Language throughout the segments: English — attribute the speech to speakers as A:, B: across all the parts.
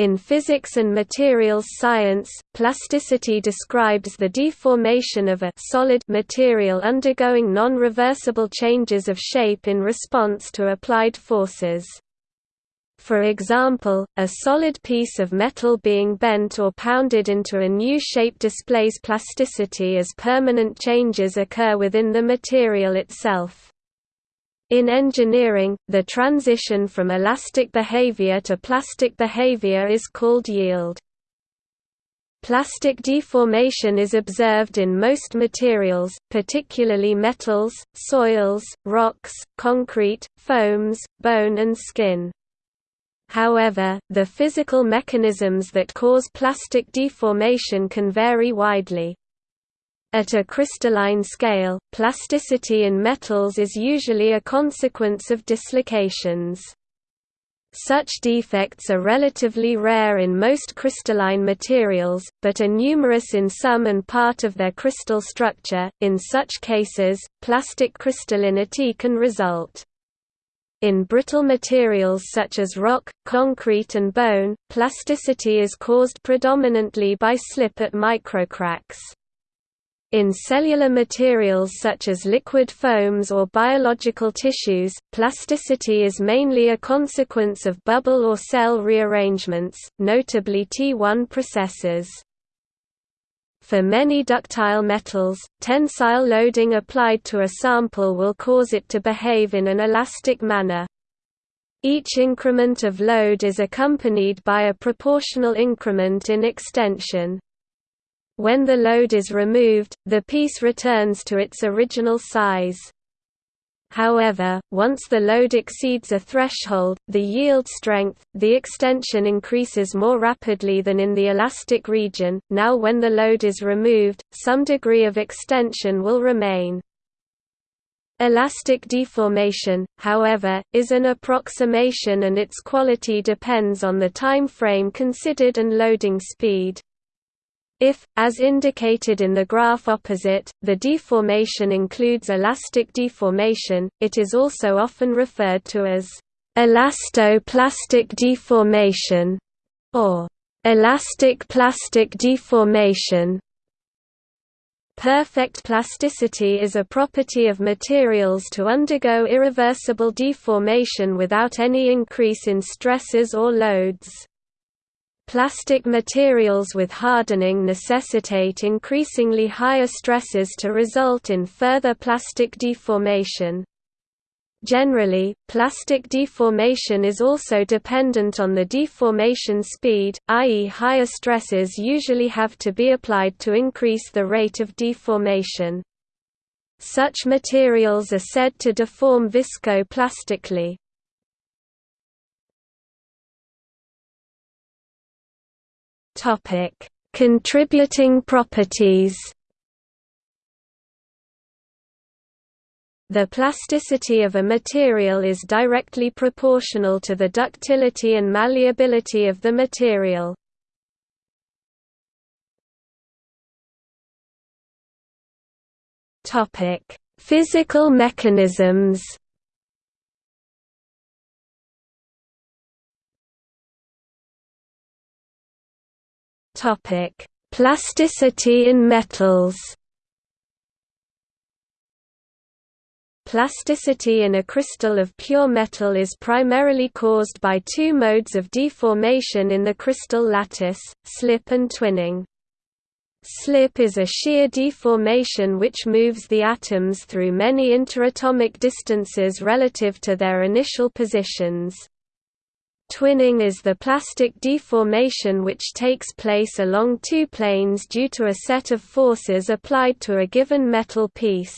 A: In physics and materials science, plasticity describes the deformation of a solid material undergoing non-reversible changes of shape in response to applied forces. For example, a solid piece of metal being bent or pounded into a new shape displays plasticity as permanent changes occur within the material itself. In engineering, the transition from elastic behavior to plastic behavior is called yield. Plastic deformation is observed in most materials, particularly metals, soils, rocks, concrete, foams, bone and skin. However, the physical mechanisms that cause plastic deformation can vary widely. At a crystalline scale, plasticity in metals is usually a consequence of dislocations. Such defects are relatively rare in most crystalline materials, but are numerous in some and part of their crystal structure. In such cases, plastic crystallinity can result. In brittle materials such as rock, concrete and bone, plasticity is caused predominantly by slip at microcracks. In cellular materials such as liquid foams or biological tissues, plasticity is mainly a consequence of bubble or cell rearrangements, notably T1 processes. For many ductile metals, tensile loading applied to a sample will cause it to behave in an elastic manner. Each increment of load is accompanied by a proportional increment in extension. When the load is removed, the piece returns to its original size. However, once the load exceeds a threshold, the yield strength, the extension increases more rapidly than in the elastic region. Now when the load is removed, some degree of extension will remain. Elastic deformation, however, is an approximation and its quality depends on the time frame considered and loading speed. If, as indicated in the graph opposite, the deformation includes elastic deformation, it is also often referred to as elastoplastic deformation or elastic plastic deformation. Perfect plasticity is a property of materials to undergo irreversible deformation without any increase in stresses or loads. Plastic materials with hardening necessitate increasingly higher stresses to result in further plastic deformation. Generally, plastic deformation is also dependent on the deformation speed, i.e. higher stresses usually have to be applied to increase the rate of deformation. Such materials are said to deform viscoplastically.
B: Topic: Contributing properties.
A: The plasticity of a material is directly proportional to the ductility and malleability of the material.
B: Topic: Physical mechanisms.
A: Topic: Plasticity in metals. Plasticity in a crystal of pure metal is primarily caused by two modes of deformation in the crystal lattice, slip and twinning. Slip is a shear deformation which moves the atoms through many interatomic distances relative to their initial positions. Twinning is the plastic deformation which takes place along two planes due to a set of forces applied to a given metal piece.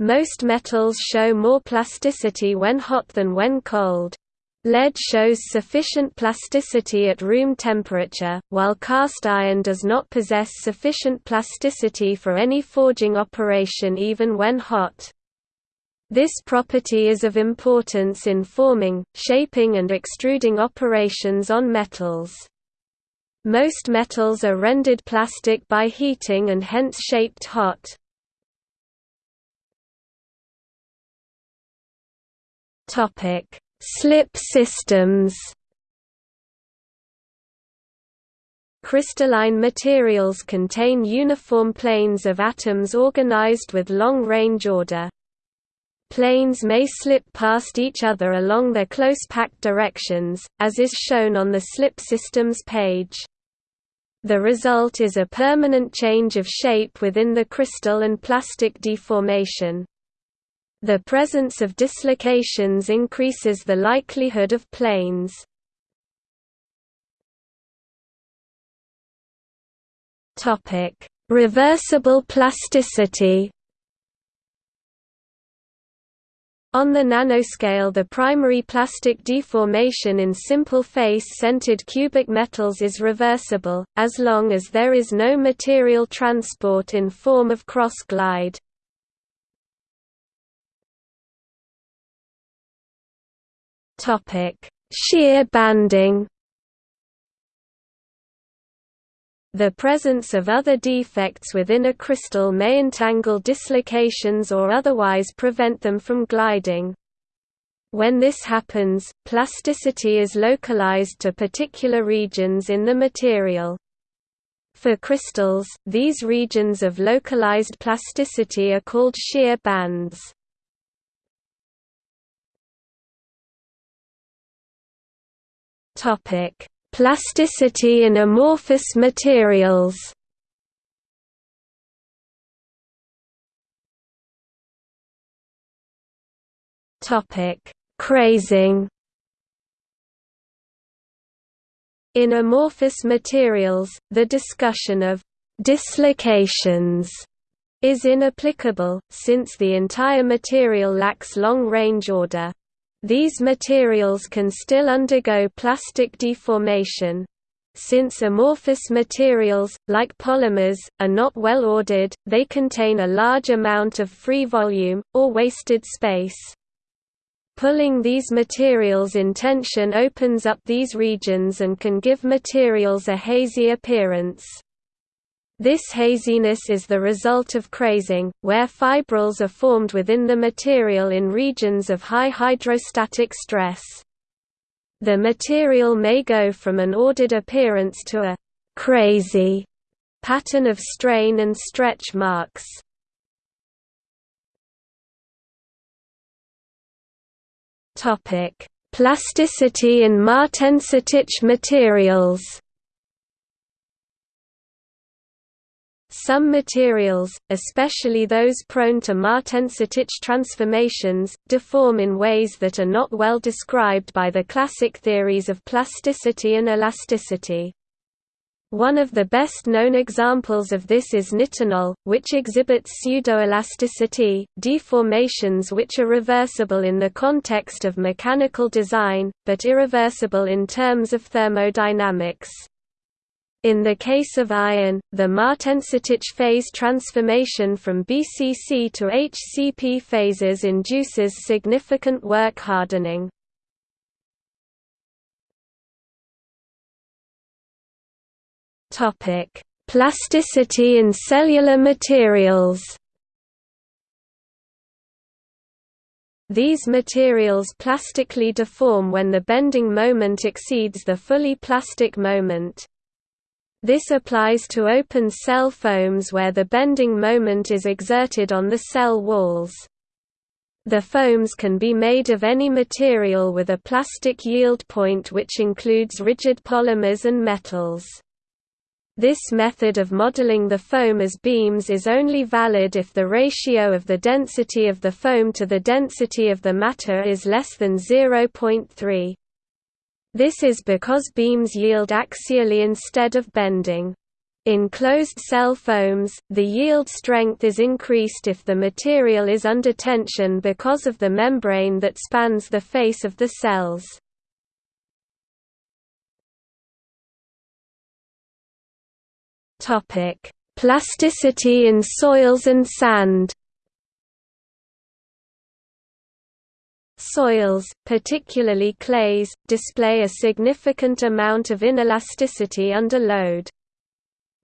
A: Most metals show more plasticity when hot than when cold. Lead shows sufficient plasticity at room temperature, while cast iron does not possess sufficient plasticity for any forging operation even when hot. This property is of importance in forming, shaping and extruding operations on metals. Most metals are rendered plastic by heating and hence shaped hot. Slip systems Crystalline materials contain uniform planes of atoms organized with long-range order. Planes may slip past each other along their close packed directions, as is shown on the slip systems page. The result is a permanent change of shape within the crystal and plastic deformation. The presence of dislocations increases the likelihood of planes. Reversible plasticity On the nanoscale the primary plastic deformation in simple face-centered cubic metals is reversible, as long as there is no material transport in form of cross-glide. Shear banding The presence of other defects within a crystal may entangle dislocations or otherwise prevent them from gliding. When this happens, plasticity is localized to particular regions in the material. For crystals, these regions of localized plasticity are called shear bands. Topic: Plasticity in amorphous materials Crazing In amorphous materials, the discussion of «dislocations» is inapplicable, since the entire material lacks long-range order. These materials can still undergo plastic deformation. Since amorphous materials, like polymers, are not well ordered, they contain a large amount of free volume, or wasted space. Pulling these materials in tension opens up these regions and can give materials a hazy appearance. This haziness is the result of crazing, where fibrils are formed within the material in regions of high hydrostatic stress. The material may go from an ordered appearance to a «crazy» pattern of strain and stretch marks. Plasticity in martensitic materials Some materials, especially those prone to martensitic transformations, deform in ways that are not well described by the classic theories of plasticity and elasticity. One of the best-known examples of this is nitinol, which exhibits pseudoelasticity, deformations which are reversible in the context of mechanical design, but irreversible in terms of thermodynamics. In the case of iron, the Martensitic phase transformation from BCC to HCP phases induces significant work hardening. Plasticity in cellular materials These materials plastically deform when the bending moment exceeds the fully plastic moment. This applies to open cell foams where the bending moment is exerted on the cell walls. The foams can be made of any material with a plastic yield point which includes rigid polymers and metals. This method of modeling the foam as beams is only valid if the ratio of the density of the foam to the density of the matter is less than 0.3. This is because beams yield axially instead of bending. In closed-cell foams, the yield strength is increased if the material is under tension because of the membrane that spans the face of the cells. Plasticity in soils and sand Soils, particularly clays, display a significant amount of inelasticity under load.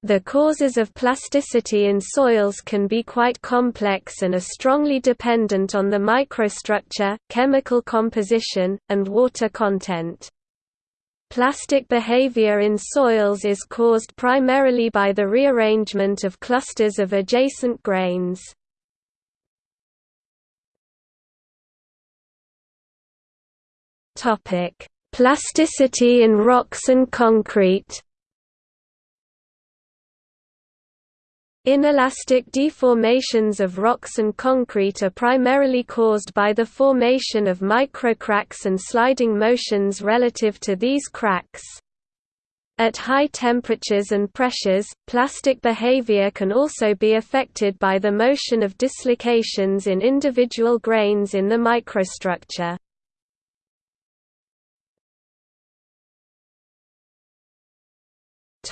A: The causes of plasticity in soils can be quite complex and are strongly dependent on the microstructure, chemical composition, and water content. Plastic behavior in soils is caused primarily by the rearrangement of clusters of adjacent grains. Plasticity in rocks and concrete Inelastic deformations of rocks and concrete are primarily caused by the formation of microcracks and sliding motions relative to these cracks. At high temperatures and pressures, plastic behavior can also be affected by the motion of dislocations in individual grains in the microstructure.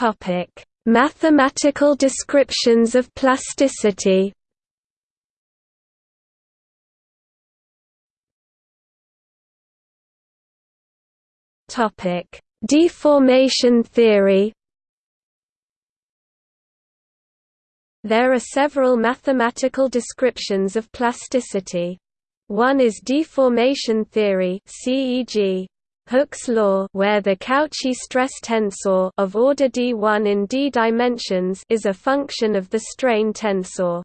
A: Topic Mathematical descriptions of plasticity Topic: Deformation theory. There are several mathematical descriptions of plasticity. One is deformation theory, CEG, Hooke's law where the Cauchy stress tensor of order d1 in d dimensions is a function of the strain tensor.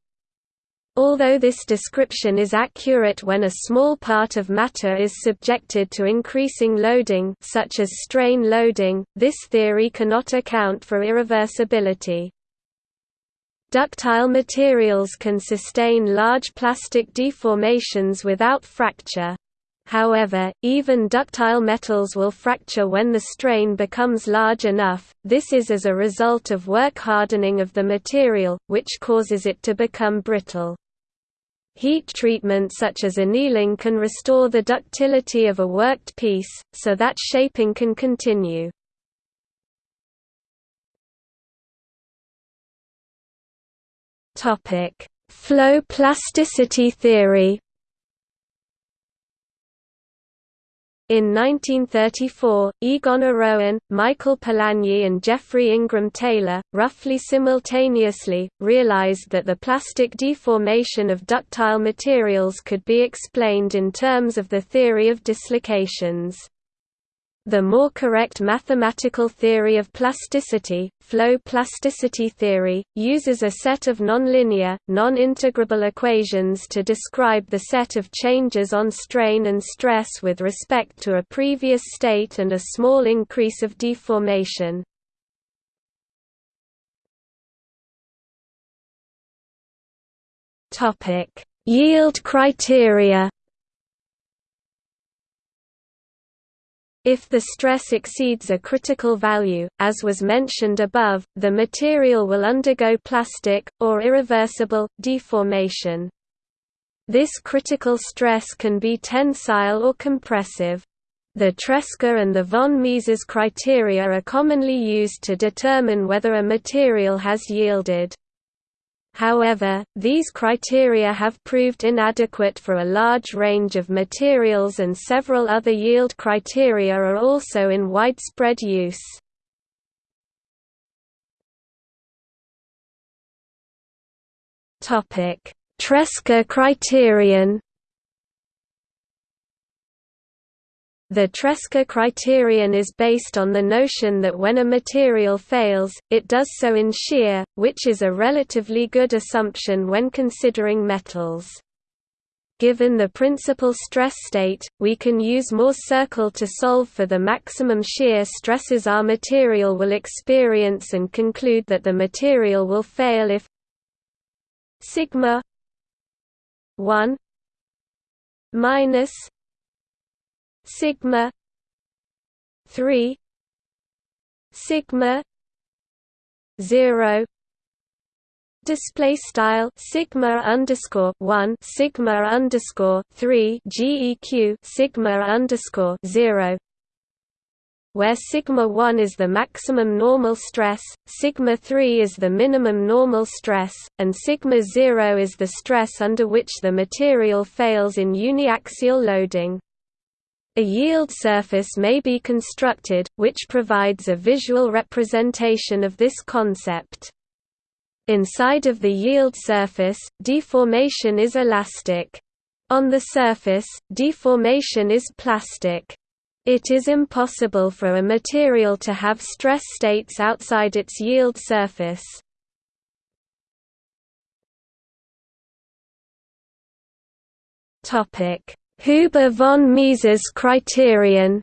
A: Although this description is accurate when a small part of matter is subjected to increasing loading such as strain loading, this theory cannot account for irreversibility. Ductile materials can sustain large plastic deformations without fracture. However, even ductile metals will fracture when the strain becomes large enough, this is as a result of work hardening of the material, which causes it to become brittle. Heat treatment such as annealing can restore the ductility of a worked piece, so that shaping can continue. Flow plasticity theory In 1934, Egon Orowan, Michael Polanyi and Geoffrey Ingram Taylor, roughly simultaneously, realized that the plastic deformation of ductile materials could be explained in terms of the theory of dislocations. The more correct mathematical theory of plasticity, flow plasticity theory, uses a set of nonlinear, non-integrable equations to describe the set of changes on strain and stress with respect to a previous state and a small increase of deformation. Yield criteria If the stress exceeds a critical value, as was mentioned above, the material will undergo plastic, or irreversible, deformation. This critical stress can be tensile or compressive. The Tresca and the von Mises criteria are commonly used to determine whether a material has yielded. However, these criteria have proved inadequate for a large range of materials and several other yield criteria are also in widespread use. Tresca criterion The Tresca criterion is based on the notion that when a material fails, it does so in shear, which is a relatively good assumption when considering metals. Given the principal stress state, we can use Mohr's circle to solve for the maximum shear stresses our material will experience and conclude that the material will fail if sigma 1 minus sigma 3 sigma 0 display style sigma underscore 1 sigma underscore 3 geq sigma underscore 0 where sigma 1 is the maximum normal stress, sigma 3 is the minimum normal stress, and sigma 0 is the stress under which the material fails in uniaxial loading. A yield surface may be constructed, which provides a visual representation of this concept. Inside of the yield surface, deformation is elastic. On the surface, deformation is plastic. It is impossible for a material to have stress states outside its yield surface. Huber von Mises criterion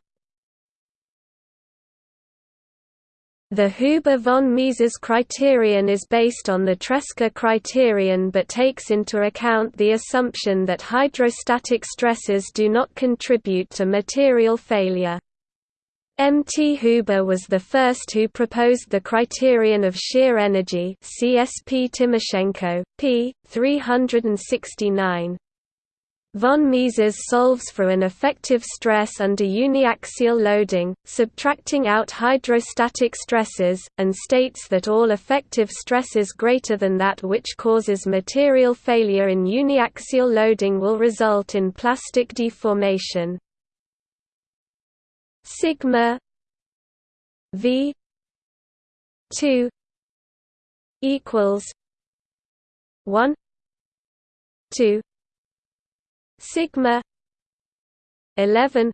A: The Huber von Mises criterion is based on the Tresca criterion but takes into account the assumption that hydrostatic stresses do not contribute to material failure. M. T. Huber was the first who proposed the criterion of shear energy CSP Timoshenko, p. 369. Von Mises solves for an effective stress under uniaxial loading, subtracting out hydrostatic stresses, and states that all effective stresses greater than that which causes material failure in uniaxial loading will result in plastic deformation. Sigma V 2 equals 1 2 sigma 11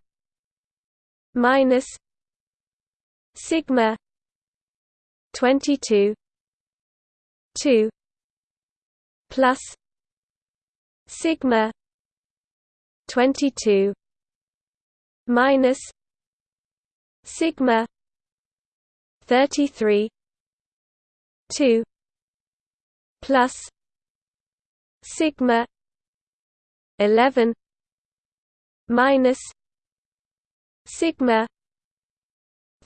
A: minus sigma 22 2 plus sigma 22 minus sigma 33 2 plus sigma 11 minus sigma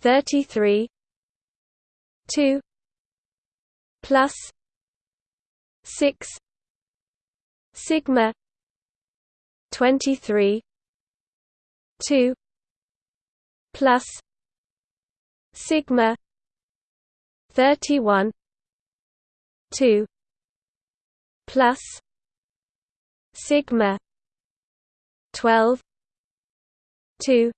A: 33 2 plus 6 sigma 23 2 plus sigma 31 2 plus sigma 12 2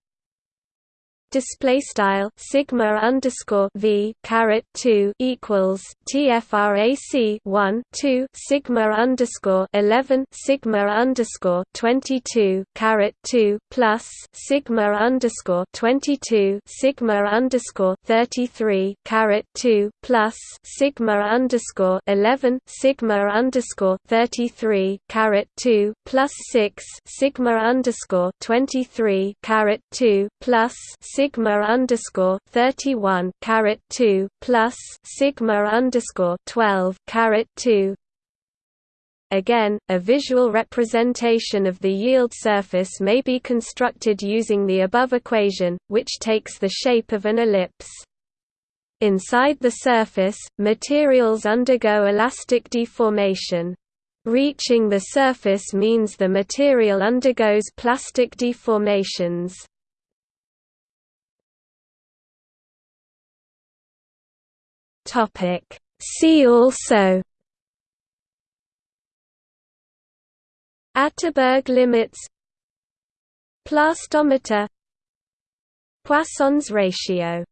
A: display style sigma underscore v caret 2 equals tfrac 1 2 sigma underscore 11 sigma underscore 22 caret 2 plus sigma underscore 22 sigma underscore 33 caret 2 plus sigma underscore 11 sigma underscore 33 caret 2 plus 6 sigma underscore 23 caret 2 plus sigma underscore thirty one caret two plus sigma underscore twelve caret two Again, a visual representation of the yield surface may be constructed using the above equation, which takes the shape of an ellipse. Inside the surface, materials undergo elastic deformation. Reaching the surface means the material undergoes plastic deformations. Topic. See also Atterberg limits Plastometer Poisson's ratio